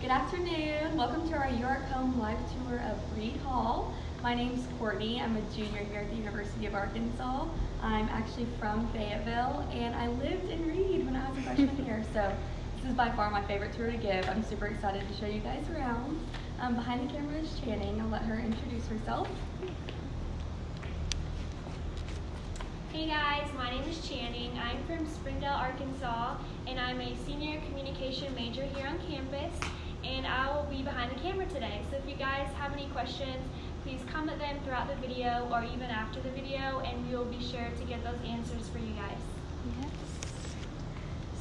Good afternoon. Welcome to our York Home live tour of Reed Hall. My name's Courtney. I'm a junior here at the University of Arkansas. I'm actually from Fayetteville and I lived in Reed when I was a freshman here. So this is by far my favorite tour to give. I'm super excited to show you guys around. Um, behind the camera is Channing. I'll let her introduce herself. Hey guys, my name is Channing. I'm from Springdale, Arkansas, and I'm a senior communication major here on campus. And I will be behind the camera today. So if you guys have any questions, please comment them throughout the video or even after the video, and we'll be sure to get those answers for you guys. Yes.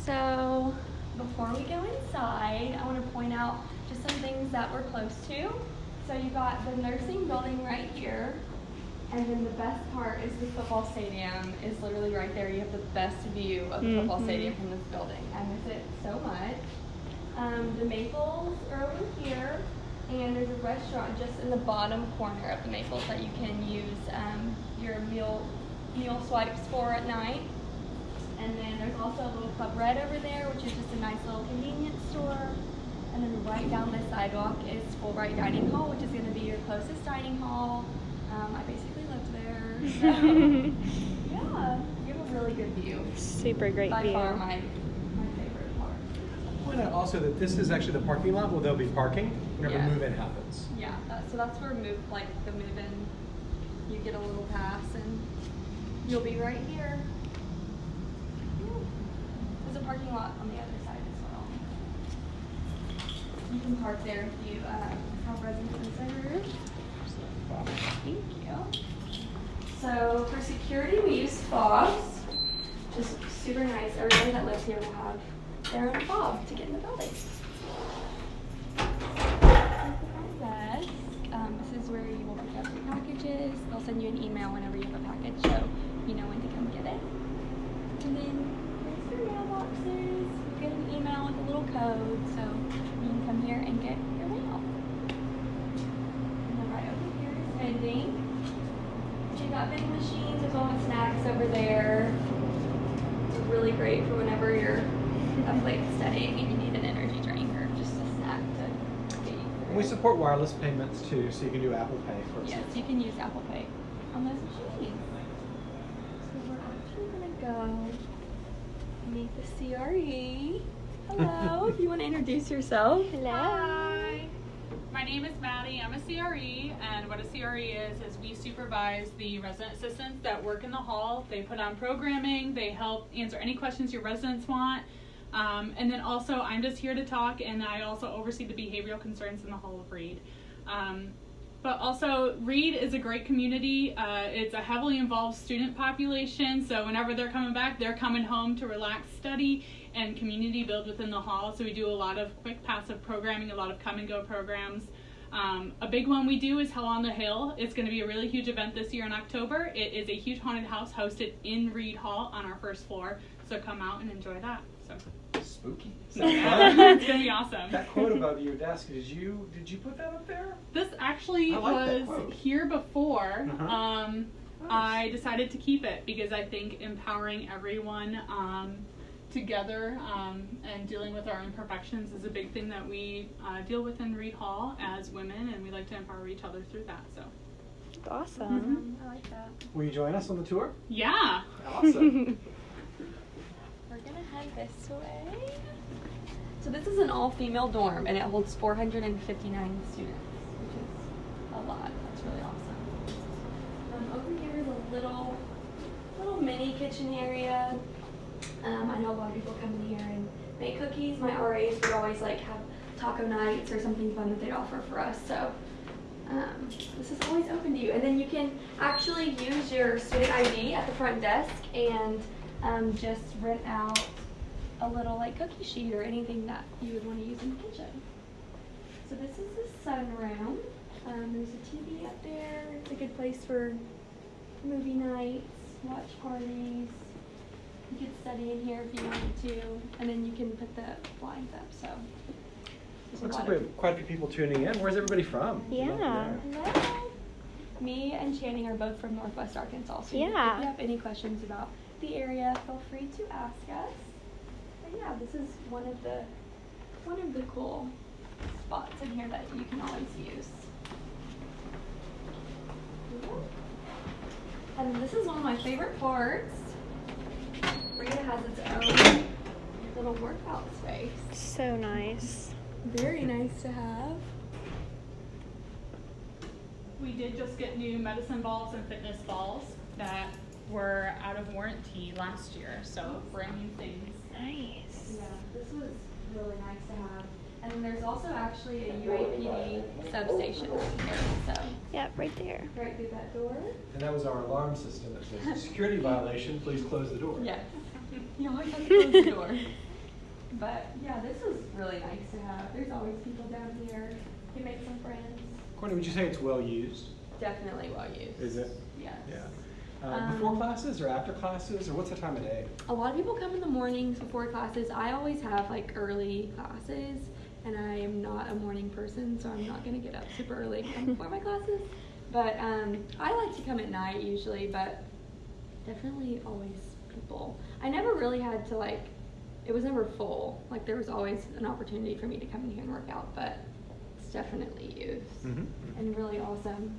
So before we go inside, I want to point out just some things that we're close to. So you got the nursing building right here. And then the best part is the football stadium is literally right there. You have the best view of the football Mhm. stadium from this building. I miss it so much. Um, the Maples are over here, and there's a restaurant just in the bottom corner of the Maples that you can use um, your meal meal swipes for at night. And then there's also a little Club Red over there, which is just a nice little convenience store. And then right down the sidewalk is Fulbright Dining Hall, which is going to be your closest dining hall. Um, I basically lived there. So, yeah, you have a really good view. Super great By view. far my, my favorite part. Point out also that this is actually the parking lot where they'll be parking whenever Yeah. move-in happens. Yeah, that, so that's where move, like the move in, you get a little pass and you'll be right here. There's a parking lot on the other side as well. You can park there if you uh, have residence reserve. Thank you. So for security, we use fobs, which is super nice. Everybody that lives here will have own fob to get in the building. Desk. Um, this is where you will pick up your packages. They'll send you an email whenever you have a package, so you know when to come get it. And then there's your mailboxes. You get an email with a little code, so you can come here and get your mail. And then right over here is vending. You've got vending machines as well as snacks over there. It's really great for whenever you're up late studying and you need an energy drink or just a snack to get you through. We support wireless payments too, so you can do Apple Pay, for Yes, example. you can use Apple Pay on those machines. So we're actually gonna go meet the CRE. Hello, if you want to introduce yourself. Hello. Hi. My name is Maddie. I'm a CRE, and what a CRE is is we supervise the resident assistants that work in the hall. They put on programming. They help answer any questions your residents want. Um, and then also, I'm just here to talk, and I also oversee the behavioral concerns in the Hall of Reed. Um, but also, Reed is a great community. Uh, it's a heavily involved student population, so whenever they're coming back, they're coming home to relax, study, and community build within the hall. So we do a lot of quick passive programming, a lot of come and go programs. Um, a big one we do is Hell on the Hill. It's going to be a really huge event this year in October. It is a huge haunted house hosted in Reed Hall on our first floor. So come out and enjoy that. So, Spooky. so yeah, it's going to be awesome. That quote above your desk, did you did you put that up there? This actually like was here before. Uh-huh. Um, I decided to keep it because I think empowering everyone um, together um, and dealing with our imperfections is a big thing that we uh, deal with in Reed Hall as women, and we like to empower each other through that. So, Awesome. Um, I like that. Will you join us on the tour? yeah. Awesome. Head this way. So this is an all-female dorm, and it holds 459 students, which is a lot. That's really awesome. Um, over here is a little, little mini kitchen area. Um, I know a lot of people come in here and make cookies. My RAs would always like have taco nights or something fun that they'd offer for us. So um, this is always open to you. And then you can actually use your student ID at the front desk and um, just rent out a little like cookie sheet or anything that you would want to use in the kitchen. So this is the sunroom. Um, there's a TV up there. It's a good place for movie nights, watch parties. You could study in here if you wanted to, and then you can put the blinds up. So Looks like we have quite a few people tuning in. Where's everybody from? Yeah. Hello. Me and Channing are both from Northwest Arkansas. So Yeah. if you have any questions about the area, feel free to ask us. But yeah, this is one of the one of the cool spots in here that you can always use. And this is one of my favorite parts. Rita has its own little workout space. So nice. Very nice to have. We did just get new medicine balls and fitness balls that were out of warranty last year, so brand new things. Nice. Yeah, this was really nice to have. And then there's also actually a UAPD substation here, so Yep, right there. right through that door. And that was our alarm system that says, security violation, please close the door. Yes. You always have to close the door. But yeah, this was really nice to have. There's always people down here. You make some friends. Courtney, would you say it's well used? Definitely well used. Is it? Yes. Yeah. Uh, before Um, classes or after classes, or what's the time of day? A lot of people come in the mornings before classes. I always have like early classes, and I am not a morning person, so I'm not gonna get up super early to before my classes. But um, I like to come at night usually, but definitely always people. I never really had to like. It was never full. Like there was always an opportunity for me to come in here and work out, but it's definitely used Mhm. and really awesome.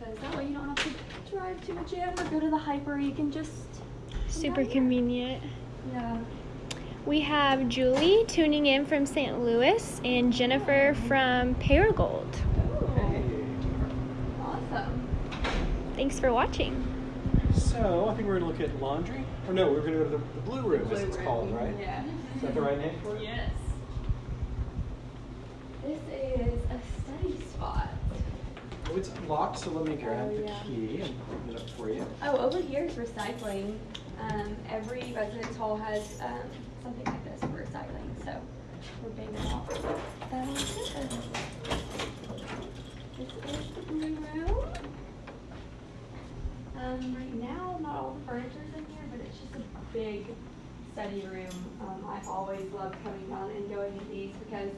Because that way you don't have to drive to a gym or go to the HPER. You can just Super convenient. Yeah. We have Julie tuning in from St. Louis and Jennifer from Paragould. Hey. Awesome. Thanks for watching. So, I think we're gonna look at laundry, or no, we're gonna go to the, the blue room, as it's room, called, right? Yeah. Is that the right name for it? Yes. This is a study spot. Oh, it's locked, so let me grab Oh, the yeah. key and open it up for you. Oh, over here is recycling. Um, every residence hall has um, something like this for recycling, so we're big on that. on this. This is the blue room. Um, right now, not all the furniture's in here, but it's just a big study room. Um, I always love coming down and going in these because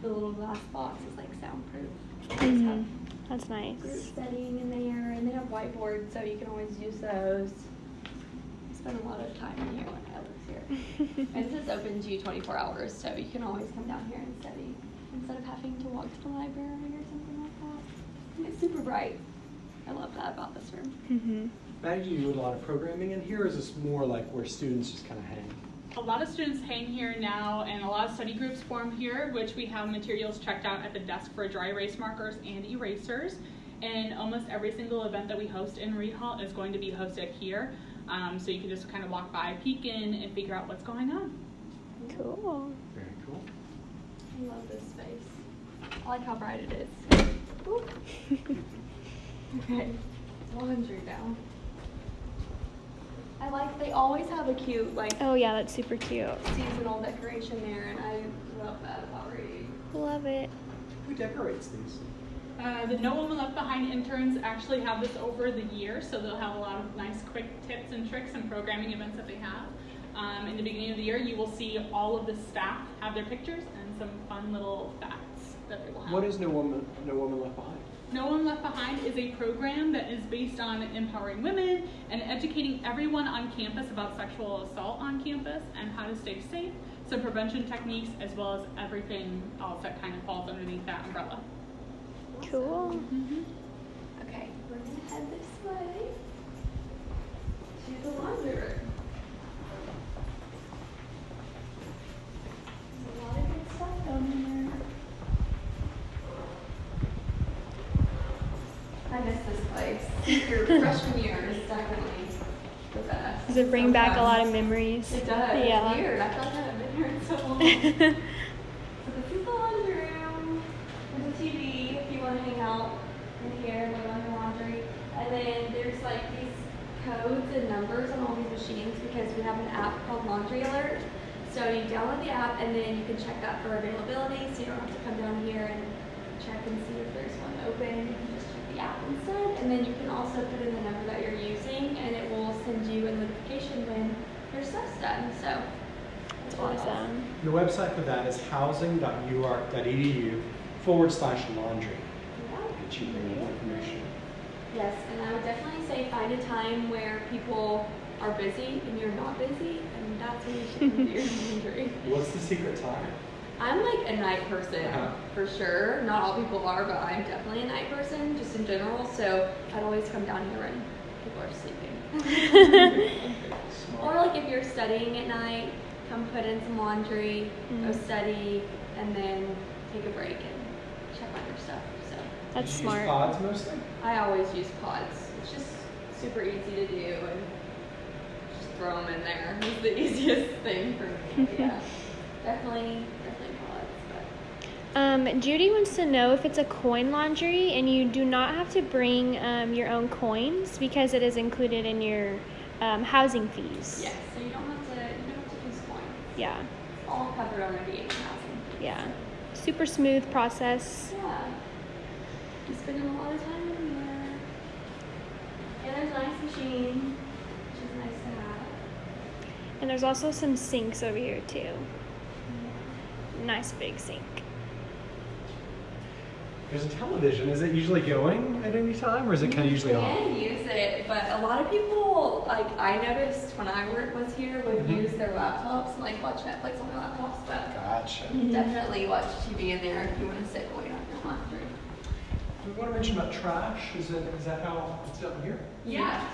the little glass box is like soundproof. Mhm. That's nice. Group nice. studying in there, and they have whiteboards, so you can always use those. I spend a lot of time in here when I live here. and this is open to you 24 hours, so you can always come down here and study instead of having to walk to the library or something like that. And it's super bright. I love that about this room. Mm -hmm. Maddie, do you do a lot of programming in here, or is this more like where students just kind of hang? A lot of students hang here now, and a lot of study groups form here, which we have materials checked out at the desk for dry erase markers and erasers. And almost every single event that we host in Reed Hall is going to be hosted here. Um, so you can just kind of walk by, peek in, and figure out what's going on. Cool. Very cool. I love this space. I like how bright it is. Okay, laundry now. I like, they always have a cute, like, Oh yeah, that's super cute. seasonal decoration there, and I love that about Reed. Love it. Who decorates these? Uh, the No Woman Left Behind interns actually have this over the year, so they'll have a lot of nice quick tips and tricks and programming events that they have. Um, in the beginning of the year, you will see all of the staff have their pictures and some fun little facts that they will have. What is No Woman, No Woman Left Behind? No One Left Behind is a program that is based on empowering women and educating everyone on campus about sexual assault on campus and how to stay safe, some prevention techniques, as well as everything else that kind of falls underneath that umbrella. Cool. Mm-hmm. Okay, we're gonna head this way to the laundry room. There's a lot of good stuff down there. I miss this place. Your freshman year is definitely the best. Does it bring back a lot of memories? It does. Yeah. It's weird. I feel like I haven't been here in so long. So this is the laundry room. There's a TV if you want to hang out in here and on your laundry. And then there's like these codes and numbers on all these machines because we have an app called Laundry Alert. So you download the app and then you can check that for availability so you don't have to come down here and check and see if there's one open. App instead. And then you can also put in the number that you're using and it will send you a notification when your stuff's done. So That's awesome. The website for that is housing.uark.edu forward slash laundry. Yeah. Get you more information. Yes, and I would definitely say find a time where people are busy and you're not busy, and that's when you should do your laundry. What's the secret time? I'm like a night person Uh-huh. for sure. Not all people are, but I'm definitely a night person just in general. So I'd always come down here when people are sleeping. or like if you're studying at night, come put in some laundry, go Mm. study, and then take a break and check on your stuff. So That's Use smart. pods mostly? I always use pods. It's just super easy to do and just throw them in there. It's the easiest thing for me. But yeah, definitely, definitely pods. But Um, Judy wants to know if it's a coin laundry and you do not have to bring um, your own coins because it is included in your um, housing fees. yes, so you don't have to, you don't have to use coins. Yeah. It's all covered already in housing. Yeah. Super smooth process. Yeah. You spending a lot of time in there. And there's a nice machine, which is nice to have. And there's also some sinks over here too. Nice big sink. There's a television. Is it usually going at any time or is it kind of usually You on? can use it, but a lot of people, like I noticed when I work was here, would Mhm. use their laptops and like watch Netflix on their laptops. But Gotcha. definitely watch TV in there if you want to sit and wait on your laundry. We want to mention about trash. Is, it, is that how it's done here? Yes.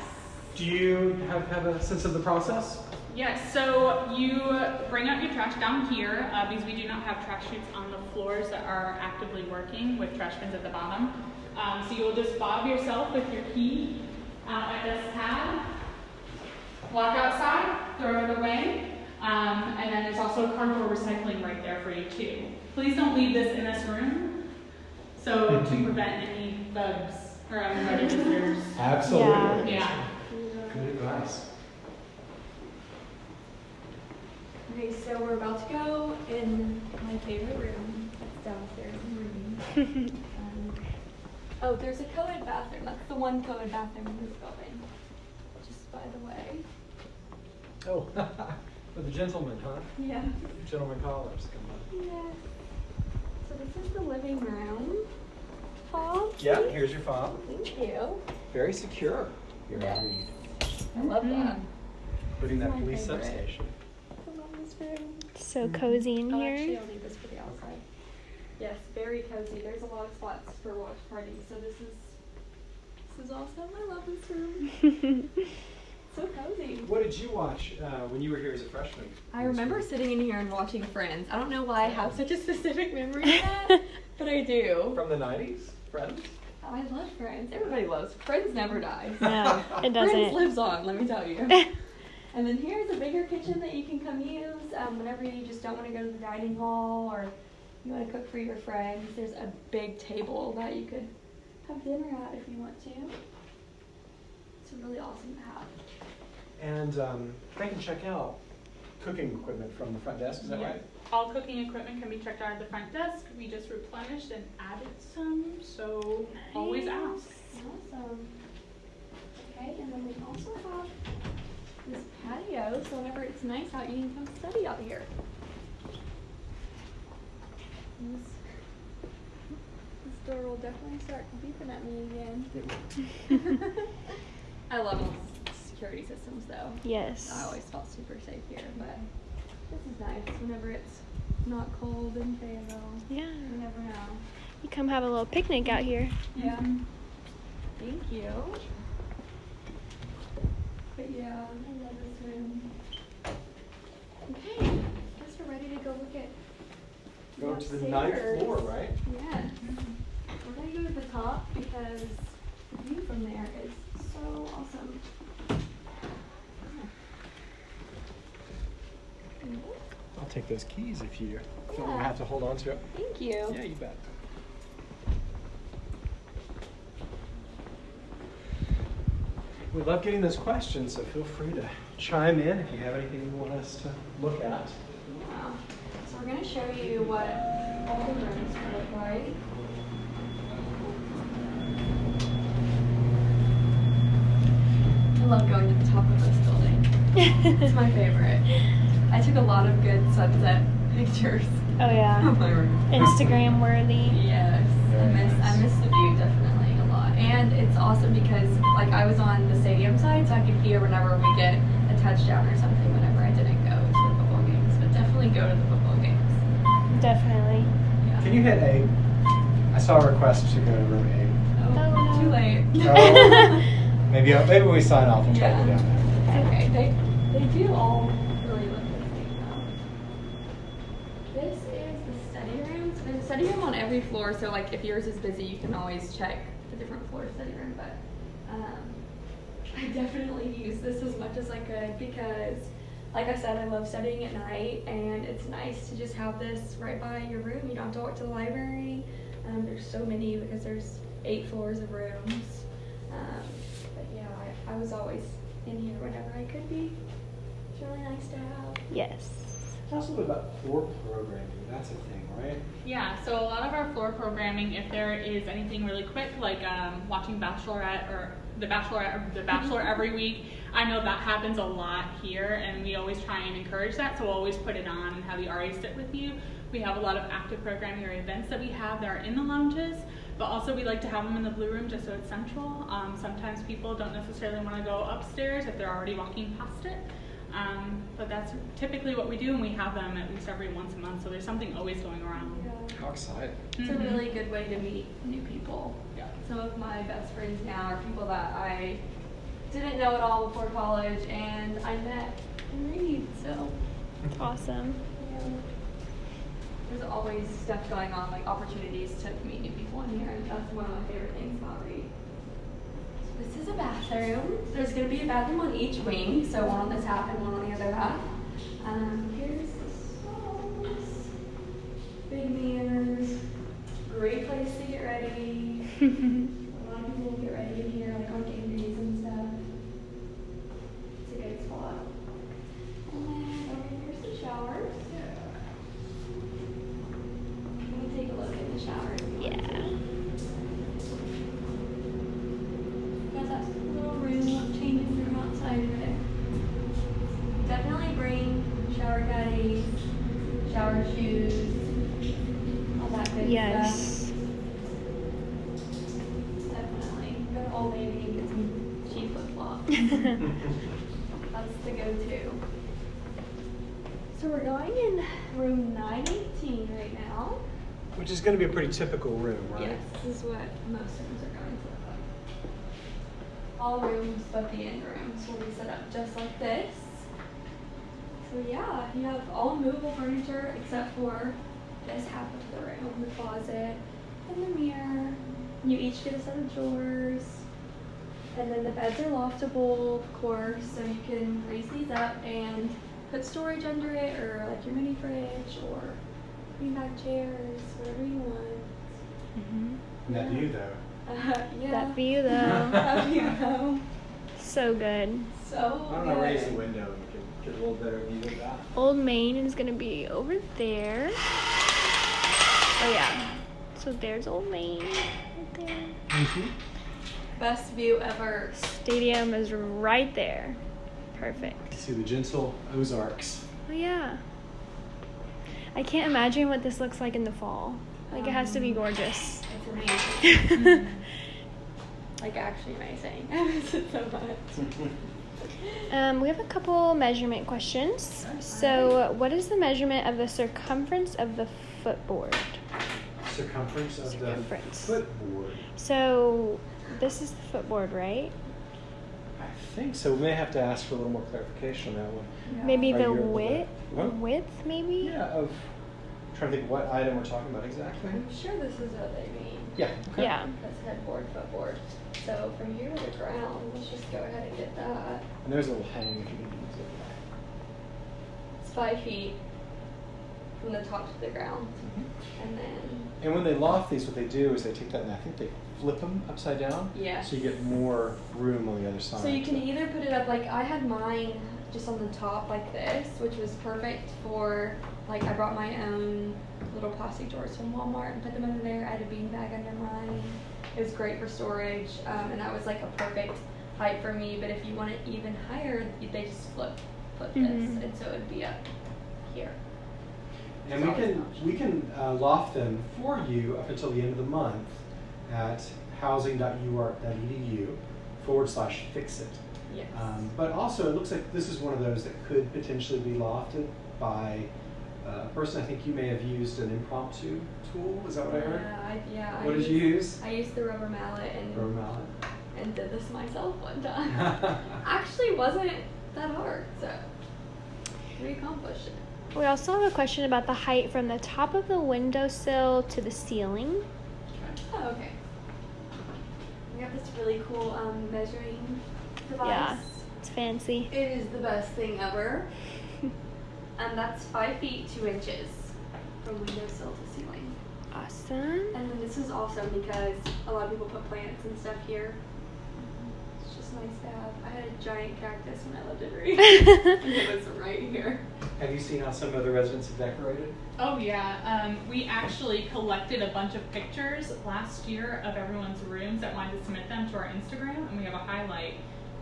Do you have, have a sense of the process? Yes, so you bring out your trash down here uh, because we do not have trash chutes on the floors that are actively working with trash bins at the bottom. Um, so you'll just fob yourself with your key out at this tab, walk outside, throw it away, um, and then there's also cardboard recycling right there for you too. Please don't leave this in this room, so to prevent any bugs or uninvited visitors. Absolutely. Yeah. Good advice. Okay, so we're about to go in my favorite room. It's downstairs in the room. Um, oh, there's a co-ed bathroom. That's the one co-ed bathroom in this building. Just by the way. Oh, for the gentlemen, huh? Yeah. Gentlemen callers. Come on. Yes. So this is the living room. Paul. Yeah, here's your fob. Thank you. Very secure. Here, Yes. I read. I love that. Including that police favorite. substation. I love this room. So cozy in Oh, actually, here. I'll leave this for the outside. Yes, very cozy. There's a lot of spots for watch parties. So this is this is awesome. I love this room. So cozy. What did you watch uh, when you were here as a freshman? I remember sitting in here and watching Friends. I don't know why I have such a specific memory of that, but I do. From the 90s? Friends? I love Friends. Everybody loves Friends. Never dies. no, it doesn't. Friends lives on. Let me tell you. and then here's a bigger kitchen that you can come use um, whenever you just don't want to go to the dining hall or you want to cook for your friends. There's a big table that you could have dinner at if you want to. It's really awesome to have. And um, they can check out cooking equipment from the front desk, is that Yeah. right? All cooking equipment can be checked out at the front desk. We just replenished and added some, so always ask. Awesome. Okay, and then we also have this patio, so whenever it's nice out, you can come study out here. And This, this door will definitely start beeping at me again. I love all security systems though. Yes. I always felt super safe here, but this is nice whenever it's not cold in Fayetteville. Yeah. You never know. You come have a little picnic out here. Yeah. Thank you. But yeah, I love this room. Okay, I guess we're ready to go look at. Go to the upstairs. ninth floor, right? Yeah. We're gonna go to the top because the view from there is so awesome. I'll take those keys if you don't Yeah. have to hold on to it. Thank you. Yeah, you bet. We love getting those questions, so feel free to chime in if you have anything you want us to look at. Wow. So we're gonna show you what all the rooms look like. I love going to the top of this building. It's my favorite. I took a lot of good sunset pictures Oh yeah. of my room. Instagram worthy. Yes, I miss I miss the view definitely a lot, and it's awesome because like I was on the stadium side, so I could hear whenever we get a touchdown or something. Whenever I didn't go to the football games, but definitely go to the football games. Definitely. Yeah. Can you hit A? I saw a request to go to room Oh, Oh, no. Too late. Oh. A. Maybe maybe we sign off and try to Yeah. go down there. Okay. They they do all really look the same though. This is the study room. So there's a study room on every floor. So like if yours is busy, you can always check the different floor study room. But um, I definitely use this as much as I could because, like I said, I love studying at night, and it's nice to just have this right by your room. You don't have to walk to the library. Um, there's so many because there's eight floors of rooms. Um, but yeah, I, I was always in here whenever I could be. It's really nice to have. Yes. Tell us a little bit about floor programming. That's a thing, right? Yeah, so a lot of our floor programming, if there is anything really quick, like um, watching Bachelorette or The Bachelorette or The Bachelor every week, I know that happens a lot here, and we always try and encourage that. So we'll always put it on and have the RA sit with you. We have a lot of active programming or events that we have that are in the lounges, but also we like to have them in the blue room just so it's central. Um, sometimes people don't necessarily want to go upstairs if they're already walking past it. Um, but that's typically what we do, and we have them at least every once a month. So there's something always going around. How exciting. It's a Mhm. really good way to meet new people. Yeah. Some of my best friends now are people that I didn't know at all before college, and I met in Reed. So it's Awesome. yeah. there's always stuff going on, like opportunities to meet new people in here, and that's one of my favorite things about Reed. This is a bathroom. There's going to be a bathroom on each wing, so one on this half and one on the other half. Um, here's the stalls, big mirrors, great place to get ready. A lot of people get ready in here, like on game days and stuff. It's a good spot. And then over here's the showers. Let me take a look at the showers. yeah. Got that little room, changing room outside of it. Definitely bring shower caddies, shower shoes, all that good stuff. Yes. Definitely. Go to Old Navy and get some cheap flip flops. That's the go-to. So we're going in room 918 right now. Which is going to be a pretty typical room, right? Yes, this is what most rooms are going to look like. All rooms but the end rooms will be set up just like this. So yeah, you have all movable furniture except for this half of the room, the closet and the mirror. You each get a set of drawers. And then the beds are loftable, of course, so you can raise these up and put storage under it or like your mini fridge or beanbag chairs, whatever you want. Mhm. And that view, though. Uh, yeah. That view though. that view though. so good. So I'm going to raise the window and get, get a little better view of that. Old Main is gonna be over there. Oh yeah. So there's Old Main right there. Mm-hmm. Best view ever. Stadium is right there. Perfect. See the gentle Ozarks. Oh yeah. I can't imagine what this looks like in the fall. Like it has to be gorgeous. It's amazing. like actually amazing. I miss it so much. Um, we have a couple measurement questions. So, what is the measurement of the circumference of the footboard? Circumference of Circumference. the footboard. So, this is the footboard, right? I think so. We may have to ask for a little more clarification on that one. Maybe the you able to- width, the What? width, maybe. Yeah, of. trying to think what item we're talking about exactly. I'm sure this is what they mean. Yeah. Okay. Yeah. That's headboard, footboard. So from here to the ground, let's just go ahead and get that. And there's a little hang if you can use it. It's five feet from the top to the ground. Mm-hmm. And then, And when they loft these, what they do is they take that and I think they flip them upside down. Yes. So you get more room on the other side. so you can either put it up like I had mine just on the top like this, which was perfect for like I brought my own little plastic drawers from Walmart and put them under there. I had a bean bag under mine. It was great for storage, um, and that was like a perfect height for me. But if you want it even higher, they just flip flip Mhm. this, and so it'd be up here. And we can we can uh, loft them for you up until the end of the month at housing.uark.edu forward slash fix it. Yes. Um, but also, it looks like this is one of those that could potentially be lofted by uh, a person I think you may have used an impromptu tool. Is that what I heard? Yeah, I, yeah. What I did you use? I used the rubber mallet and Rubber mallet. and did this myself one time. Actually, wasn't that hard, so we accomplished it. We also have a question about the height from the top of the windowsill to the ceiling. Oh, okay. We got this really cool um, measuring device. Yeah, it's fancy. It is the best thing ever. and that's five feet two inches from windowsill to ceiling. Awesome. And then this is awesome because a lot of people put plants and stuff here. It's just nice to have. I had a giant cactus when I lived in Reed. and it was right here. have you seen how some other residents have decorated? Oh yeah, um, we actually collected a bunch of pictures last year of everyone's rooms that wanted to submit them to our Instagram, and we have a highlight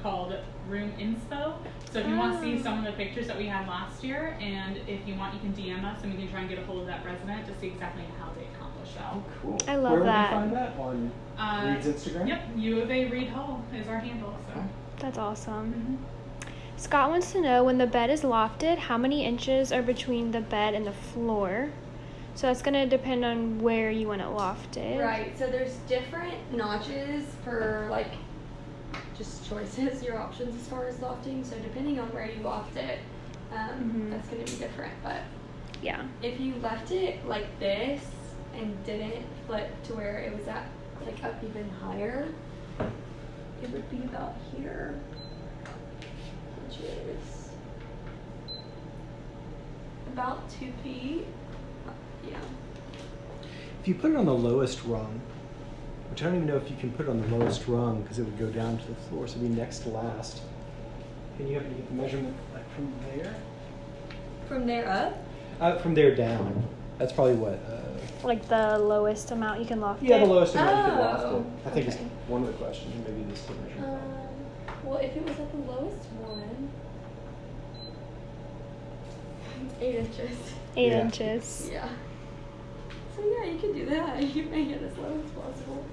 called Room Inspo. So if you want to see Oh. some of the pictures that we had last year, and if you want, you can DM us, and we can try and get a hold of that resident to see exactly how they accomplished that. Oh, cool. I love Where that. would we find that on Uh, Reed's Instagram? Yep, U of A Reed Hall is our handle. So. That's awesome. Mhm. Scott wants to know when the bed is lofted, how many inches are between the bed and the floor? So that's going to depend on where you want it lofted. Right. So there's different notches for like just choices, your options as far as lofting. So depending on where you loft it, um, Mhm. that's going to be different. But Yeah. if you left it like this and didn't flip to where it was at like up even higher, it would be about here, which is about two feet. Yeah. If you put it on the lowest rung, which I don't even know if you can put it on the lowest rung because it would go down to the floor, so it'd be next to last. Can you happen to get the measurement like from there? From there up. Uh, from there down. That's probably what. Uh, Like the lowest amount you can loft yeah, it. the lowest amount you can loft Oh, it. I think it's okay. one of the questions. Maybe this is the measurement. Um, well, if it was at the lowest one, eight inches. Eight Yeah. inches. Yeah. So yeah, you can do that. You can make it as low as possible.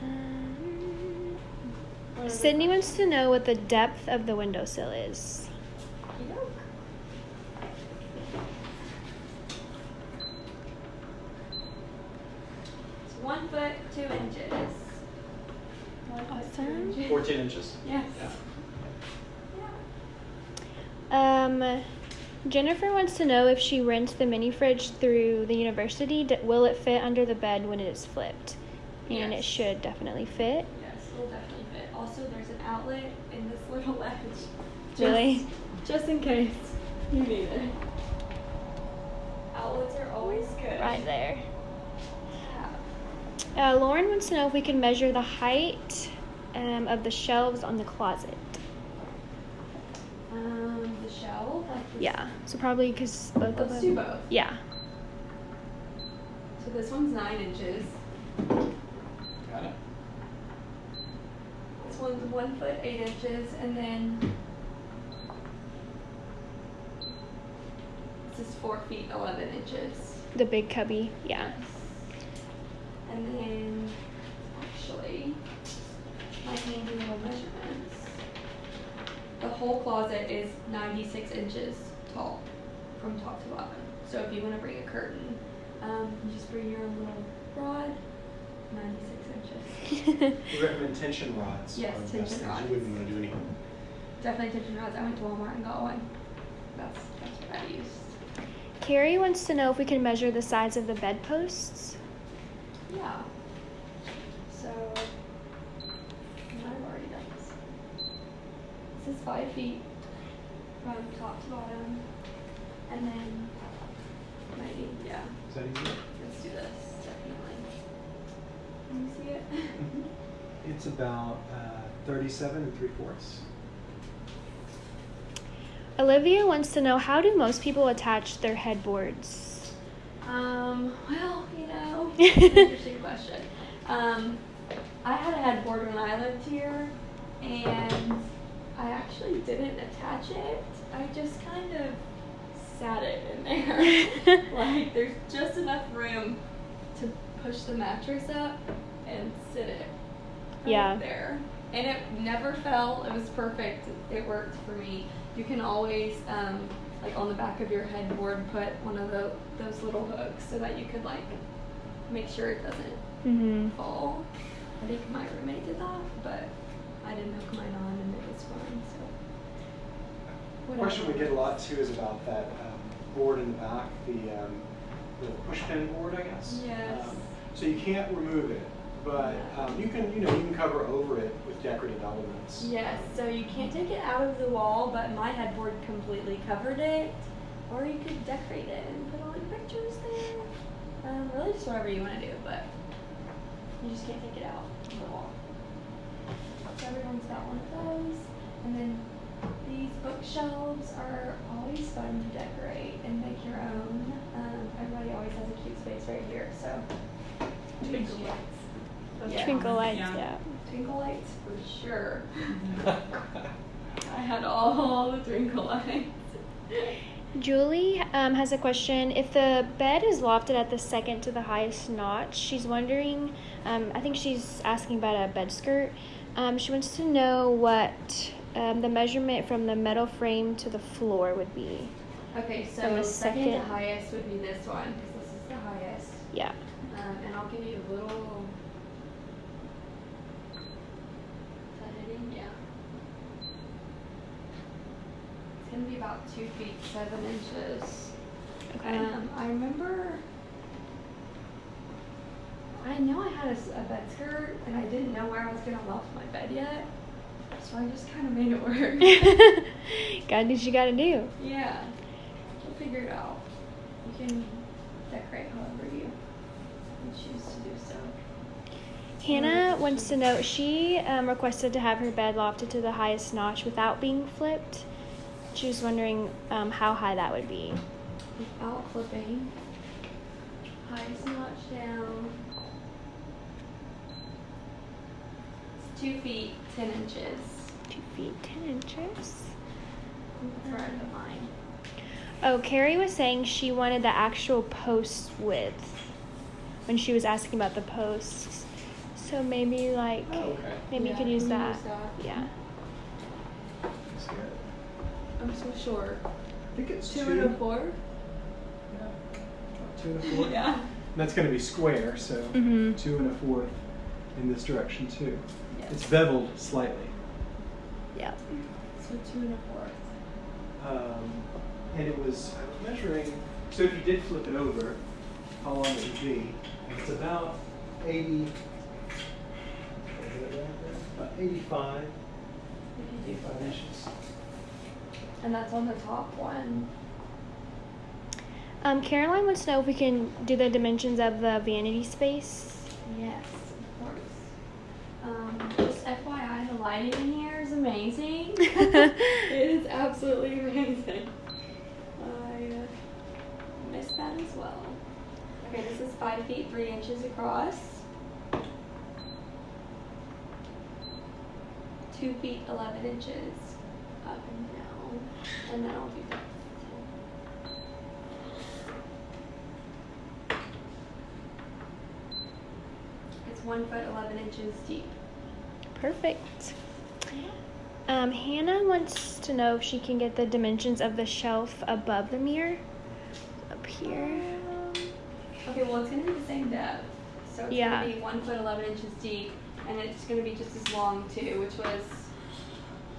Um, Sydney wants to know what the depth of the windowsill is. Okey-doke. It's one foot two inches. One foot two Awesome. inches. 14 inches. Yes. Yeah. Yeah. Um, Jennifer wants to know if she rents the mini fridge through the university, will it fit under the bed when it is flipped? And it should definitely fit. Yes, it'll definitely fit. Also, there's an outlet in this little ledge. Just, Really? Just in case you need it. Outlets are always good. Right there. Yeah. Uh, Lauren wants to know if we can measure the height um, of the shelves on the closet. Um, the shelf. Like this- Yeah. So probably because both of Let's them. do both. Yeah. So this one's nine inches. Got it. This one's one foot eight inches, and then this is four feet eleven inches. The big cubby. Yeah. And then actually my handy little measurements. The whole closet is ninety six inches tall from top to bottom. So if you want to bring a curtain, um, you just bring your own little rod, ninety six inches. We recommend tension rods. Yes, are the best tension rods. You wouldn't want to do anything. Definitely tension rods. I went to Walmart and got one. That's that's what I used. Carrie wants to know if we can measure the size of the bedposts. Yeah. So I've already done this. This is five feet from top to bottom. And then maybe, yeah. Is that easy? Let's do this, definitely. Can you see it? It's about uh, 37 and 3 fourths. Olivia wants to know how do most people attach their headboards? Um, well, you know, interesting question. Um, I had a headboard when I lived here, and I actually didn't attach it. I just kind of sat it in there. like, there's just enough room to push the mattress up and sit it right Yeah. there. And it never fell. It was perfect. It worked for me. You can always um, like on the back of your headboard, put one of the, those little hooks so that you could like make sure it doesn't Mm-hmm. fall. I think my roommate did that, but I didn't hook mine on and it was fine. So. The question we get a lot too is about that um, board in the back, the, um, the push pin board, I guess. Yes. Um, so you can't remove it, but um, you can, you know, you can cover over it with decorative elements. Yes, so you can't take it out of the wall, but my headboard completely covered it. Or you could decorate it and put all your pictures there. Um, really just whatever you want to do, but you just can't take it out of the wall. So everyone's got one of those. And then these bookshelves are always fun to decorate and make your own. Um, everybody always has a cute space right here, so. Twinkle lights. Yeah. Twinkle lights, Yeah. yeah. Twinkle lights for sure. I had all the twinkle lights. Julie um, has a question. If the bed is lofted at the second to the highest notch, she's wondering. Um, I think she's asking about a bed skirt. Um, she wants to know what um, the measurement from the metal frame to the floor would be. Okay, so the second, second- to highest would be this one because this is the highest. Yeah. Um, and I'll give you a little. Is that hitting? Yeah. It's gonna be about two feet seven inches. Okay. Um, I remember. I know I had a bed skirt and I didn't know where I was gonna loft my bed yet, so I just kind of made it work. gotta do what you gotta do. yeah, we'll figure it out. You can decorate however you, you choose to do so. Hannah wants to know she um, requested to have her bed lofted to the highest notch without being flipped. She was wondering um, how high that would be. Without flipping, highest notch down. It's two feet ten inches. Two feet ten inches. That's where I put mine. Oh, Carrie was saying she wanted the actual post width when she was asking about the posts. So maybe like Oh, okay. maybe you could use can that. use that. Yeah. I'm so short. I think it's Two two. and a four. Yeah. Two and a fourth. Yeah. And that's going to be square, so Mhm. two and a fourth in this direction too. Yes. It's beveled slightly. Yeah. So two and a fourth. Um, and it was, I was measuring, so if you did flip it over, how long would it would be. And it's about 80, is it right there? About 85, If you do 85 inches. And that's on the top one. Um, Caroline wants to know if we can do the dimensions of the vanity space. Yes, of course. Um, just FYI, the lighting in here is amazing. it is absolutely amazing. I uh, missed that as well. Okay, this is five feet three inches across. Two feet eleven inches up and down, and then I'll do that. It's one foot eleven inches deep. Perfect. Um, Hannah wants to know if she can get the dimensions of the shelf above the mirror. Up here. Okay, well, it's gonna be the same depth. So it's Yeah. gonna be one foot eleven inches deep, and it's gonna be just as long too, which was.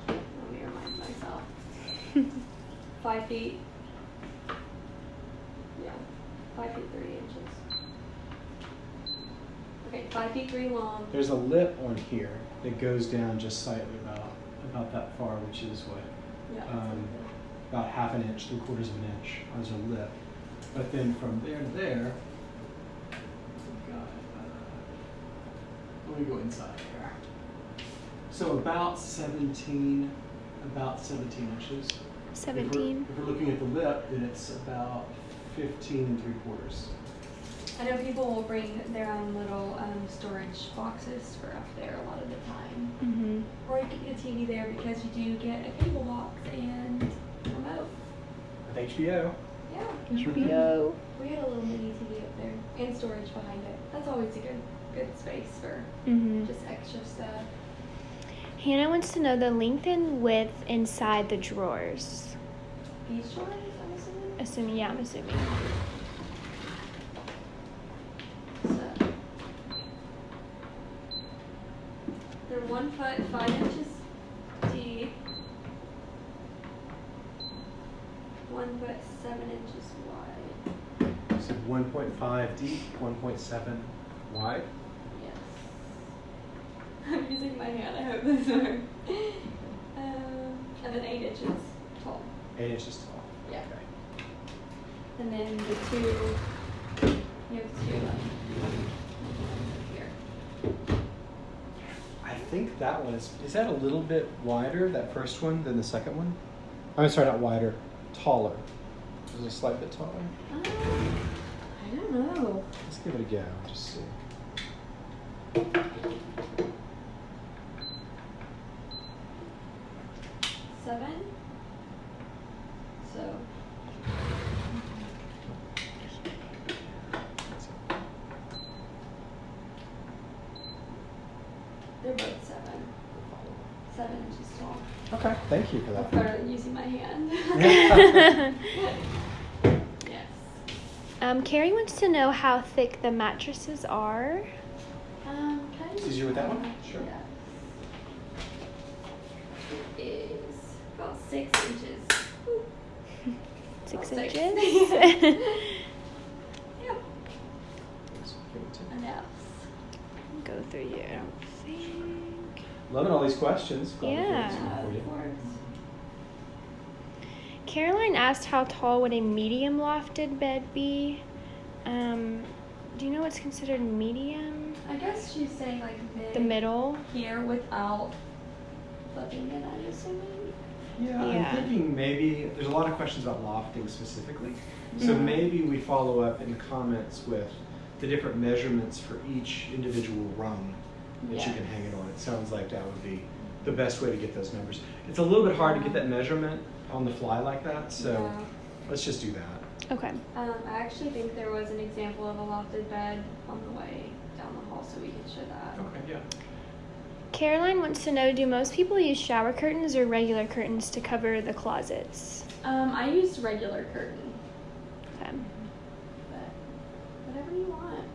Let me remind myself. Five feet. Yeah, five feet three inches. Okay, five feet three long. There's a lip on here that goes down just slightly about, about that far, which is what, Yeah. um, about half an inch, three quarters of an inch as a lip. But then from there to there, we've got, uh, let me go inside here. So about 17, about 17 inches. If we're- Seventeen. If we're looking at the lip, then it's about 15 and three quarters. I know people will bring their own little um, storage boxes for up there a lot of the time. Mm-hmm. Or you can get a TV there because you do get a cable box and remote. With HBO. Yeah. HBO. We had a little mini TV up there and storage behind it. That's always a good good space for Mm-hmm. just extra stuff. Hannah wants to know the length and width inside the drawers. These drawers? I'm assuming, yeah, I'm assuming. So they're one foot five inches deep, one foot seven inches wide. So 1.5 deep, 1.7 wide. Yes. I'm using my hand. I hope this works. Um, and then eight inches tall. 8 inches tall. Yeah. Okay. And then the two, you have two here. I think that one is. Is that a little bit wider, that first one, than the second one? I'm sorry, not wider, taller. Is it a slight bit taller? Um, don't know. Let's give it a go. Just see. Seven. So they're both seven. Seven inches tall. Okay, thank you for That's that. better than using my hand. yes. Um, Carrie to know how thick the mattresses are. Um, can I It's easier with that one? Yes. Sure. It is about six inches. Six About six. inches. Yep. So give it to- Enough. Go through your thing. Loving all these questions. Glad Yeah. answer them for you. Of course. Caroline asked how tall would a medium lofted bed be. Um, do you know what's considered medium? I guess she's saying like mid The middle. here without flipping it, I'm assuming. Yeah, Yeah. I'm thinking maybe there's a lot of questions about lofting specifically. So Yeah. maybe we follow up in the comments with the different measurements for each individual rung that you can hang it on. It sounds like that would be the best way to get those numbers. It's a little bit hard to get that measurement on the fly like that, so Yeah. let's just do that. Okay. Um, I actually think there was an example of a lofted bed on the way down the hall, so we can show that. Okay, yeah. Caroline wants to know do most people use shower curtains or regular curtains to cover the closets? Um, I used regular curtain, Okay. but whatever you want.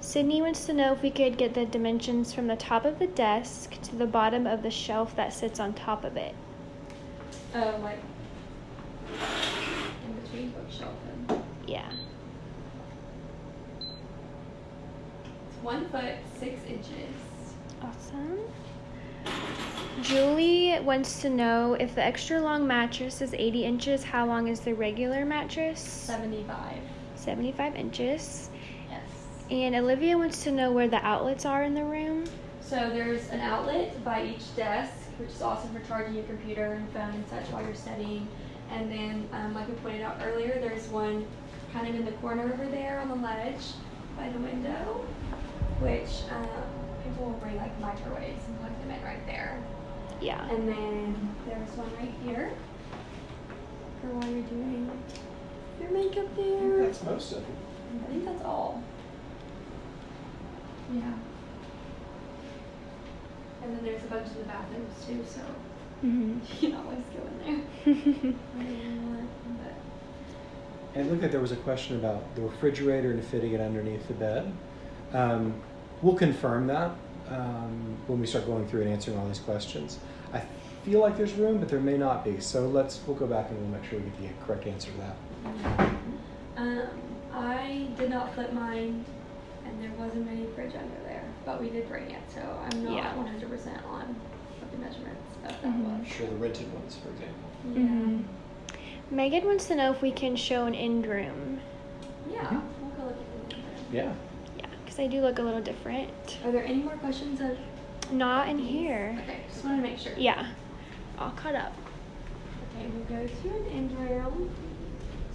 Sydney wants to know if we could get the dimensions from the top of the desk to the bottom of the shelf that sits on top of it. Oh, like in bookshelf and Yeah. it's one foot six inches. Awesome. Julie wants to know if the extra long mattress is 80 inches, how long is the regular mattress? Seventy-five. 75 inches. Yes. And Olivia wants to know where the outlets are in the room. So there's an outlet by each desk, which is awesome for charging your computer and phone and such while you're studying. And then, um, like we pointed out earlier, there's one kind of in the corner over there on the ledge by the window, which um, people will bring like microwaves and plug them in right there. Yeah. And then there's one right here for while you're doing your makeup there. that's most of it. I think that's all. Yeah. And then there's a bunch of the bathrooms too, so hmm you can always go in there. want, it looked like there was a question about the refrigerator and fitting it underneath the bed. Um, we'll confirm that um, when we start going through and answering all these questions. I feel like there's room, but there may not be. So let's we'll go back and we'll make sure we get the correct answer to that. Um, I did not flip mine, and there wasn't any fridge under there, but we did bring it, so I'm not Yeah. 100% on the measurements of that Mhm. was. Sure, the rented ones, for example. Yeah. hmm Megan wants to know if we can show an end room. Yeah, Mhm. we'll go look at the number. Yeah. Yeah, because they do look a little different. Are there any more questions of? Not in here. Okay, just wanted to make sure. Yeah. All caught up. Okay, we'll go to an end room.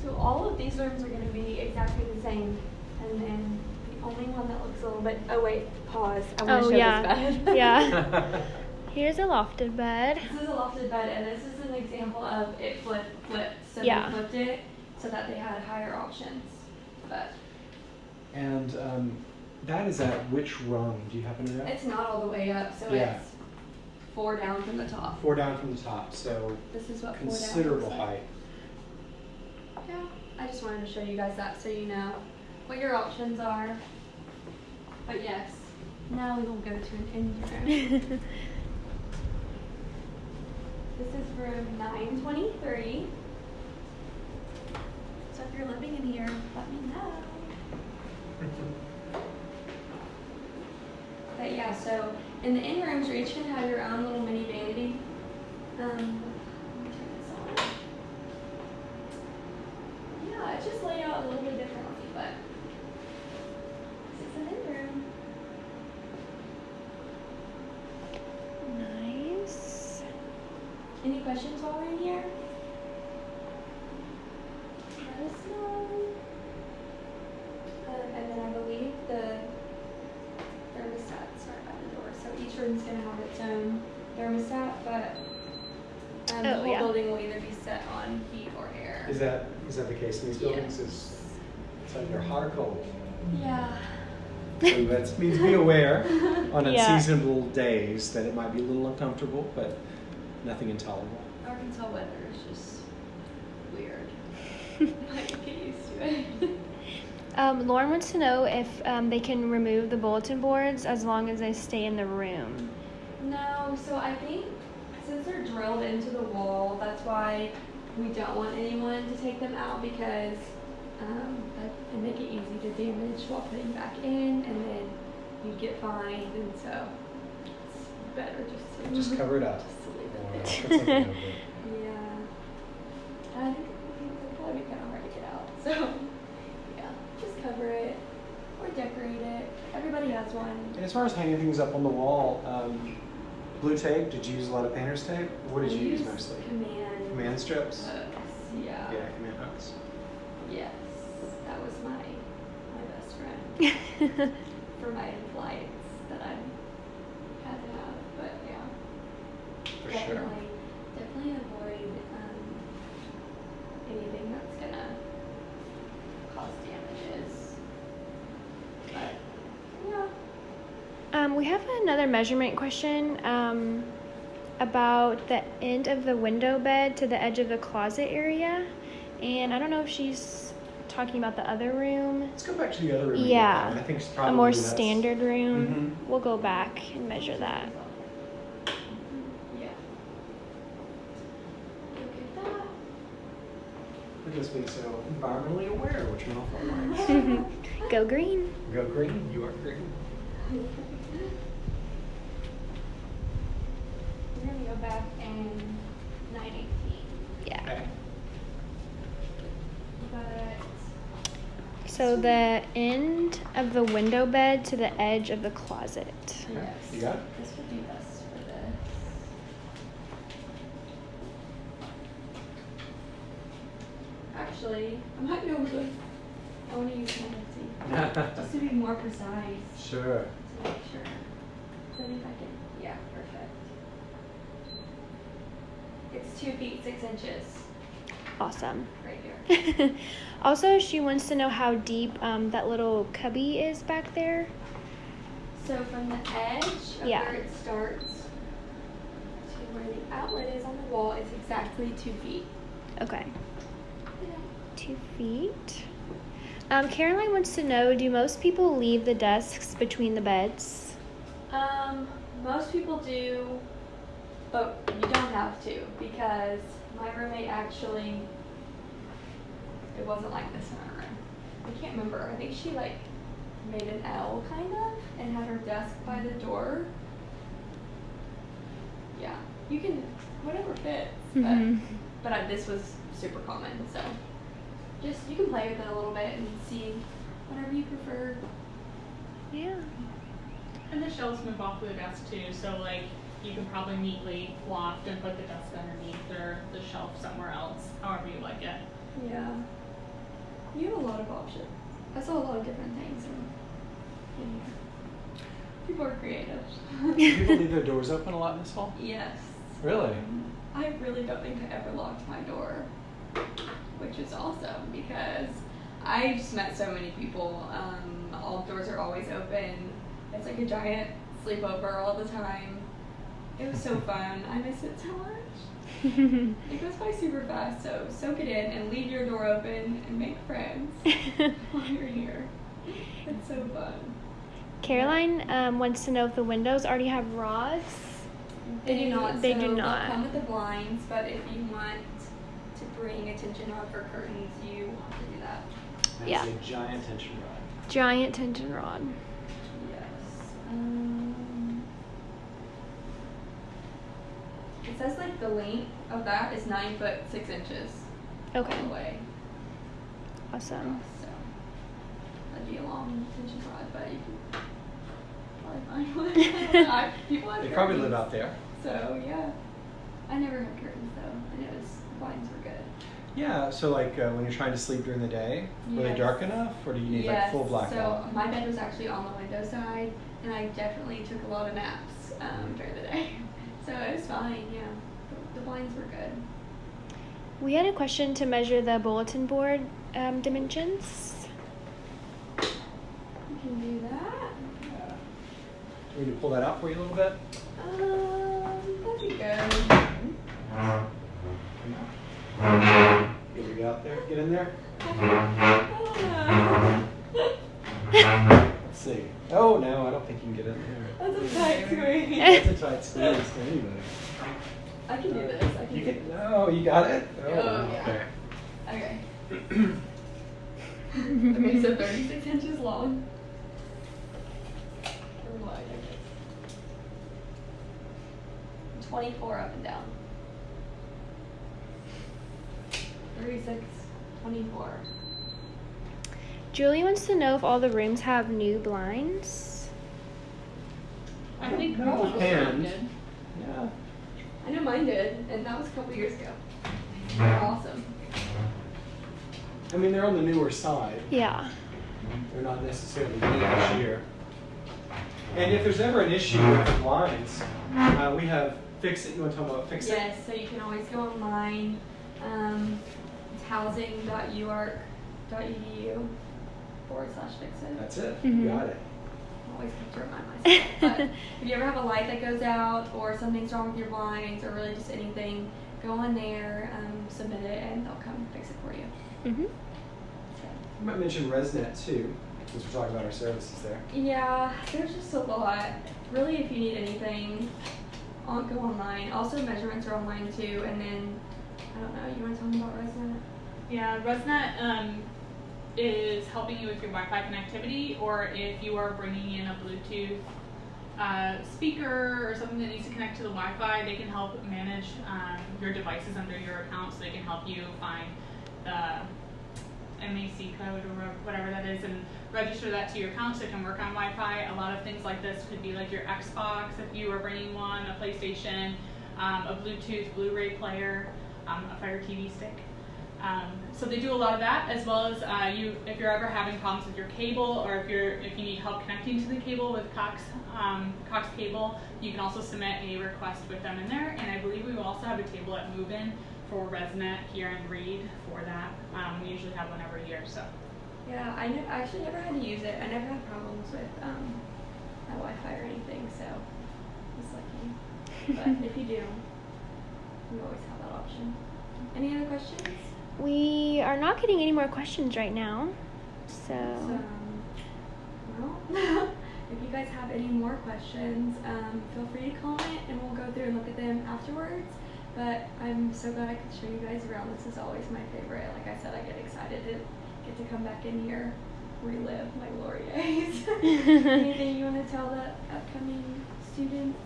So all of these rooms are going to be exactly the same, and then the only one that looks a little bit. Oh wait, pause. I want Oh, to show yeah. this bed. Yeah. Here's a lofted bed. This is a lofted bed, and this is an example of it flip flipped. So Yeah. they flipped it so that they had higher options. But and um, that is at which rung? Do you happen to know? it's not all the way up, so Yeah. it's four down from the top. Four down from the top, so This is what four down considerable looks like. height. Yeah, I just wanted to show you guys that so you know what your options are. But yes, now we will go to an in room. this is room 923. So if you're living in here, let me know. But yeah, so in the in rooms, each gonna have your own little mini vanity. Um. Yeah, it's just laid out a little bit differently, but this is an in room. Nice. Any questions while we're in here? Let us know. Um, and then I believe the thermostats are by the door, so each room's gonna have its own thermostat, but um, the Oh, whole yeah. building will either be set on heat or air. Is that, is that the case in these buildings? Yes. Is, it's either hot or cold? Yeah. So that means be aware on Yeah. unseasonable days that it might be a little uncomfortable, but nothing intolerable. Arkansas weather is just weird. I get used to it. Um, Lauren wants to know if um, they can remove the bulletin boards as long as they stay in the room. No, so I think since they're drilled into the wall, that's why we don't want anyone to take them out because um, that can make it easy to damage while putting back in, and then you get fined, and so it's better just to Just cover it up. just to leave Or it put there. something over it. Yeah, I think it'll probably be kind of hard to get out. So yeah, just cover it or decorate it. Everybody has one. And as far as hanging things up on the wall, um, blue tape, did you use a lot of painter's tape? What did I you use use mostly? Command. Command strips? hooks, Yeah. Yeah, command hooks. Yes, that was my my best friend for my flights that I had to have. But yeah, For definitely, sure. definitely avoid um, anything that's gonna cause damages. But yeah. Um, we have another measurement question um, about the end of the window bed to the edge of the closet area. And I don't know if she's talking about the other room, Let's go back to the other room. Yeah. I think it's a more standard room. Mhm. We'll go back and measure that. Yeah. Look at that. Look at us being so environmentally aware, which an awful nice. go green. Go green, you are green. We're gonna go back in 918. Yeah. Okay. But So the end of the window bed to the edge of the closet. yes, You got it? this would be best for this. Actually, I might be able to. I want to use my Etsy just to be more precise Sure. to make sure. So if I can, yeah, perfect. It's two feet six inches Awesome. right here. also, she wants to know how deep um, that little cubby is back there. So from the edge of Yeah. where it starts to where the outlet is on the wall is exactly two feet. Okay. Two feet. Um, Caroline wants to know Do most people leave the desks between the beds? Um, most people do, but you don't have to because my roommate actually, it wasn't like this in our room. I can't remember. I think she like made an L kind of and had her desk by the door. Yeah, you can whatever fits, Mhm. but but I, this was super common, so just you can play with it a little bit and see whatever you prefer. Yeah. And the shelves move off of the desk too, so like you can probably neatly loft and put the desk underneath or the shelf somewhere else, however you like it. Yeah. You have a lot of options. I saw a lot of different things and, and people are creative. Do people leave their doors open a lot in this hall? yes. Really? Mm-hmm. I really don't think I ever locked my door, which is awesome because I just met so many people. Um, all doors are always open. It's like a giant sleepover all the time. It was so fun. I miss it so much. It goes by super fast, so soak it in and leave your door open and make friends while you're here. It's so fun. Caroline um, wants to know if the windows already have rods. They do not. They so do not. come with the blinds, but if you want bring a tension rod for curtains, you want to do that. That's Yeah. a giant tension rod. Giant tension rod. Yes. Um, it says like the length of that is nine foot six inches Okay. all the way Awesome. across. So that'd be a long tension rod, but you can probably find one. I, people have They probably live out there. So yeah, I never have curtains though, and it was blinds were good. Yeah, so like uh, when you're trying to sleep during the day, were they dark enough or do you need like full blackout? So my bed was actually on the window side, and I definitely took a lot of naps um, during the day. So it was fine. Yeah, the, the blinds were good. We had a question to measure the bulletin board um, dimensions. You can do that. Yeah. Do we need to pull that out for you a little bit? Um, that'd be good. Get you out there. Get in there. Let's see. Oh no, I don't think you can get in there. That's a tight squeeze. That's a tight squeeze for anybody. I can do this. I can You do can. No, you got it. Oh, Oh, yeah. okay. Okay. okay, so 36 inches long. Or wide, I guess. 24 up and down. 36, 24. Julie wants to know if all the rooms have new blinds. I think No, most of them did. Yeah. I know mine did, and that was a couple years ago. They're awesome. I mean, they're on the newer side. Yeah. They're not necessarily new this year. And if there's ever an issue with the blinds, uh, we have fix it. You want to talk about fix it? Yes, so you can always go online. Um, it's housing.uark.edu forward slash fix it. That's it. Mhm. You got it. I always have to remind myself. but if you ever have a light that goes out or something's wrong with your blinds or really just anything, go on there, um, submit it, and they'll come fix it for you. hmm So, You might mention ResNet too, since we're talking about our services there. yeah, there's just a lot. Really, if you need anything, I'll go online. Also, measurements are online too. And then, I don't know, you want to tell me about ResNet? Yeah, ResNet um, is helping you with your Wi-Fi connectivity, or if you are bringing in a Bluetooth uh, speaker or something that needs to connect to the Wi-Fi, they can help manage um, your devices under your account, so they can help you find the MAC code or whatever that is and register that to your account so it can work on Wi-Fi. A lot of things like this could be like your Xbox if you are bringing one, a PlayStation, um, a Bluetooth Blu-ray player, um, a Fire TV stick. Um, so they do a lot of that, as well as uh, you, if you're ever having problems with your cable, or if you're if you need help connecting to the cable with Cox um, Cox Cable, you can also submit a request with them in there. And I believe we will also have a table at Move-In for ResNet here in Reed for that. Um, we usually have one every year, so. Yeah, I, ne- I actually never had to use it. I never had problems with um, my Wi-Fi or anything, so it's lucky. But if you do, you always have that option. Any other questions? We are not getting any more questions right now. So, So, well, if you guys have any more questions, um, feel free to comment and we'll go through and look at them afterwards. But I'm so glad I could show you guys around. This is always my favorite. Like I said, I get excited to get to come back in here, relive my glory days. Anything you want to tell the upcoming students?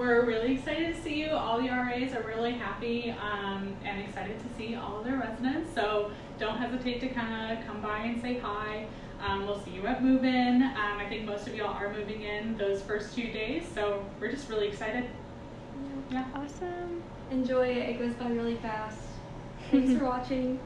We're really excited to see you. All the RAs are really happy um, and excited to see all of their residents. So don't hesitate to kind of come by and say hi. Um, we'll see you at Move In. Um, I think most of y'all are moving in those first two days, so we're just really excited. Yeah. awesome. Enjoy it. It goes by really fast. Thanks for watching.